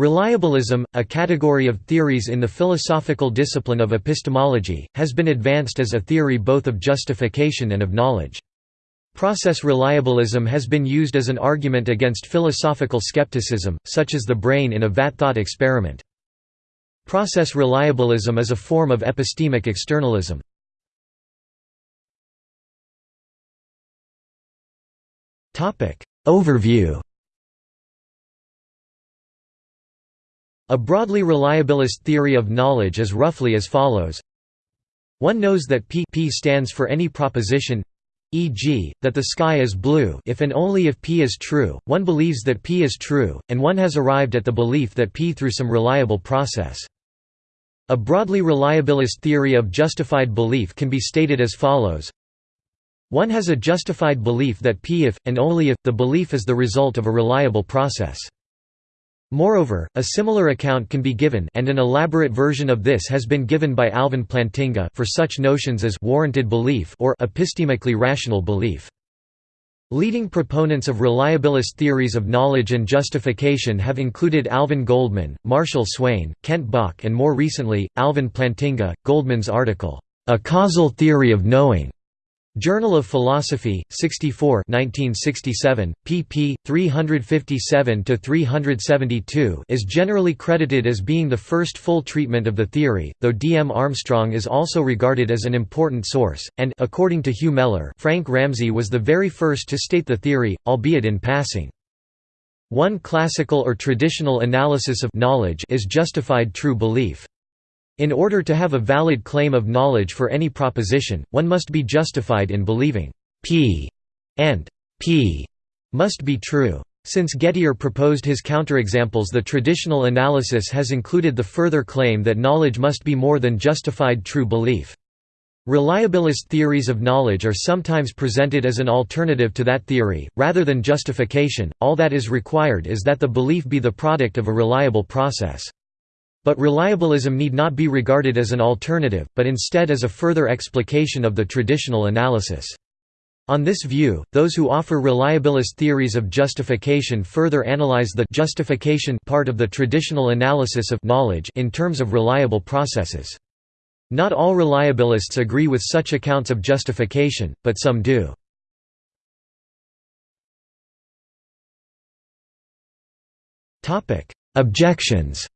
Reliabilism, a category of theories in the philosophical discipline of epistemology, has been advanced as a theory both of justification and of knowledge. Process reliabilism has been used as an argument against philosophical skepticism, such as the brain in a vat thought experiment. Process reliabilism is a form of epistemic externalism. Overview A broadly reliabilist theory of knowledge is roughly as follows. One knows that P, P stands for any proposition e.g., that the sky is blue if and only if P is true, one believes that P is true, and one has arrived at the belief that P through some reliable process. A broadly reliabilist theory of justified belief can be stated as follows One has a justified belief that P if, and only if, the belief is the result of a reliable process. Moreover, a similar account can be given and an elaborate version of this has been given by Alvin Plantinga for such notions as warranted belief or epistemically rational belief. Leading proponents of reliabilist theories of knowledge and justification have included Alvin Goldman, Marshall Swain, Kent Bach and more recently, Alvin Plantinga. Goldman's article, A Causal Theory of Knowing, Journal of Philosophy, 64 1967, pp. 357–372 is generally credited as being the first full treatment of the theory, though D. M. Armstrong is also regarded as an important source, and according to Hugh Mellor Frank Ramsey was the very first to state the theory, albeit in passing. One classical or traditional analysis of knowledge is justified true belief. In order to have a valid claim of knowledge for any proposition, one must be justified in believing P and P must be true. Since Gettier proposed his counterexamples the traditional analysis has included the further claim that knowledge must be more than justified true belief. Reliabilist theories of knowledge are sometimes presented as an alternative to that theory, rather than justification, all that is required is that the belief be the product of a reliable process. But reliabilism need not be regarded as an alternative, but instead as a further explication of the traditional analysis. On this view, those who offer reliabilist theories of justification further analyze the justification part of the traditional analysis of knowledge in terms of reliable processes. Not all reliabilists agree with such accounts of justification, but some do. Objections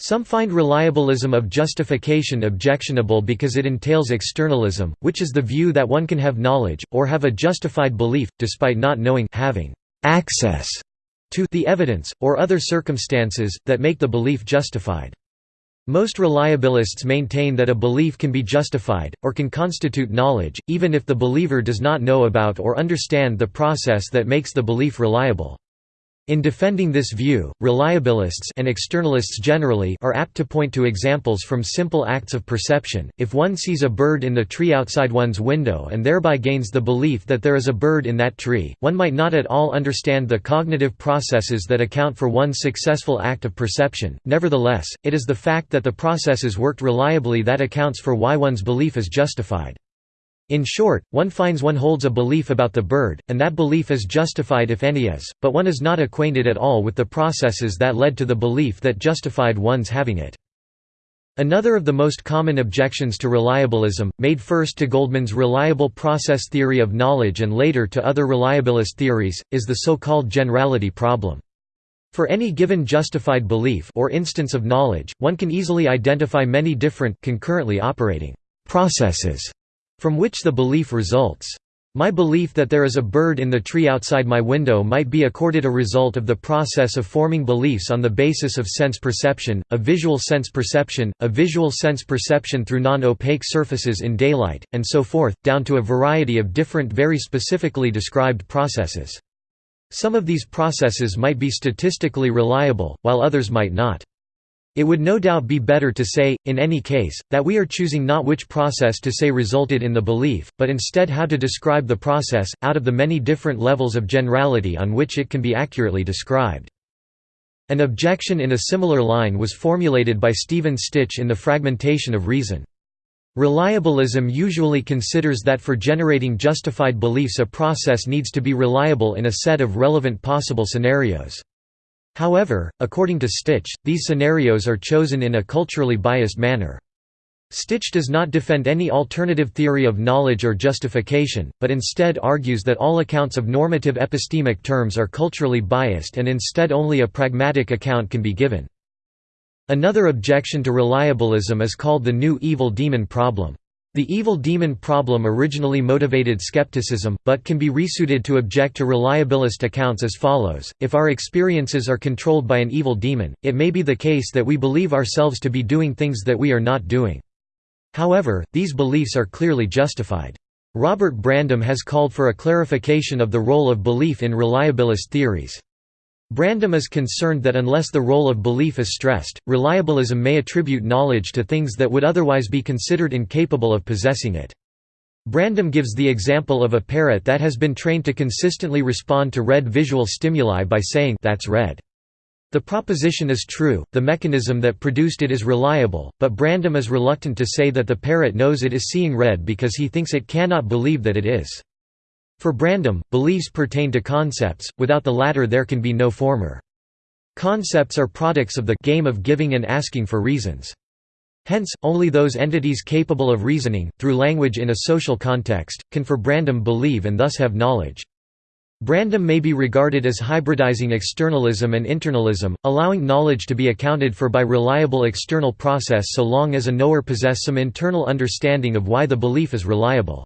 Some find reliabilism of justification objectionable because it entails externalism, which is the view that one can have knowledge, or have a justified belief, despite not knowing having access to the evidence, or other circumstances, that make the belief justified. Most reliabilists maintain that a belief can be justified, or can constitute knowledge, even if the believer does not know about or understand the process that makes the belief reliable. In defending this view, reliabilists and externalists generally are apt to point to examples from simple acts of perception. If one sees a bird in the tree outside one's window and thereby gains the belief that there is a bird in that tree, one might not at all understand the cognitive processes that account for one's successful act of perception. Nevertheless, it is the fact that the processes worked reliably that accounts for why one's belief is justified. In short, one finds one holds a belief about the bird, and that belief is justified if any is, but one is not acquainted at all with the processes that led to the belief that justified one's having it. Another of the most common objections to reliabilism, made first to Goldman's reliable process theory of knowledge and later to other reliabilist theories, is the so-called generality problem. For any given justified belief or instance of knowledge, one can easily identify many different concurrently operating processes from which the belief results. My belief that there is a bird in the tree outside my window might be accorded a result of the process of forming beliefs on the basis of sense perception, a visual sense perception, a visual sense perception through non-opaque surfaces in daylight, and so forth, down to a variety of different very specifically described processes. Some of these processes might be statistically reliable, while others might not. It would no doubt be better to say, in any case, that we are choosing not which process to say resulted in the belief, but instead how to describe the process, out of the many different levels of generality on which it can be accurately described. An objection in a similar line was formulated by Stephen Stich in The Fragmentation of Reason. Reliabilism usually considers that for generating justified beliefs a process needs to be reliable in a set of relevant possible scenarios. However, according to Stich, these scenarios are chosen in a culturally biased manner. Stich does not defend any alternative theory of knowledge or justification, but instead argues that all accounts of normative epistemic terms are culturally biased and instead only a pragmatic account can be given. Another objection to reliabilism is called the new evil demon problem. The evil demon problem originally motivated skepticism, but can be resuited to object to reliabilist accounts as follows, if our experiences are controlled by an evil demon, it may be the case that we believe ourselves to be doing things that we are not doing. However, these beliefs are clearly justified. Robert Brandom has called for a clarification of the role of belief in reliabilist theories. Brandom is concerned that unless the role of belief is stressed, reliabilism may attribute knowledge to things that would otherwise be considered incapable of possessing it. Brandom gives the example of a parrot that has been trained to consistently respond to red visual stimuli by saying that's red. The proposition is true, the mechanism that produced it is reliable, but Brandom is reluctant to say that the parrot knows it is seeing red because he thinks it cannot believe that it is. For Brandom, beliefs pertain to concepts, without the latter there can be no former. Concepts are products of the game of giving and asking for reasons. Hence, only those entities capable of reasoning, through language in a social context, can for Brandom believe and thus have knowledge. Brandom may be regarded as hybridizing externalism and internalism, allowing knowledge to be accounted for by reliable external process so long as a knower possess some internal understanding of why the belief is reliable.